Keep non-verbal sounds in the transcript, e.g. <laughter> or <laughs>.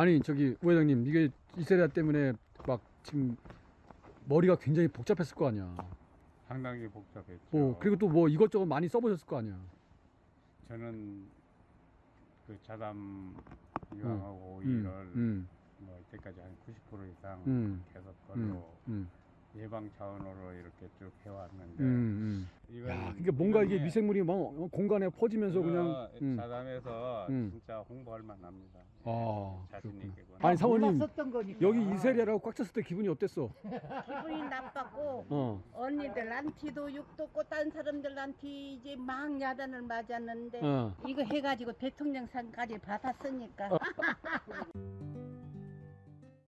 아니 저기 부회장님 이게 이세리아 때문에 막 지금 머리가 굉장히 복잡했을 거 아니야. 상당히 복잡했죠. 뭐 그리고 또 뭐 이것저것 많이 써보셨을 거 아니야. 저는 그 자담 유황하고 음, 오일을 음, 뭐 이때까지 한 90% 이상 음, 계속 음, 걸로 음, 예방 차원으로 이렇게 쭉 해왔는데 야, 그러니까 뭔가 이게 미생물이 막 공간에 퍼지면서 그냥. 이거 음. 자담에서 음. 진짜 홍보할 만합니다. 아, 자신 그렇구나. 있게 아니 사모님 몰랐었던 거니까. 여기 이세리아라고 꽉 찼을 때 기분이 어땠어? 기분이 나빴고 어, 언니들한테도 욕도 없고 딴 사람들한테 이제 막 야단을 맞았는데 어. 이거 해가지고 대통령상까지 받았으니까 <laughs>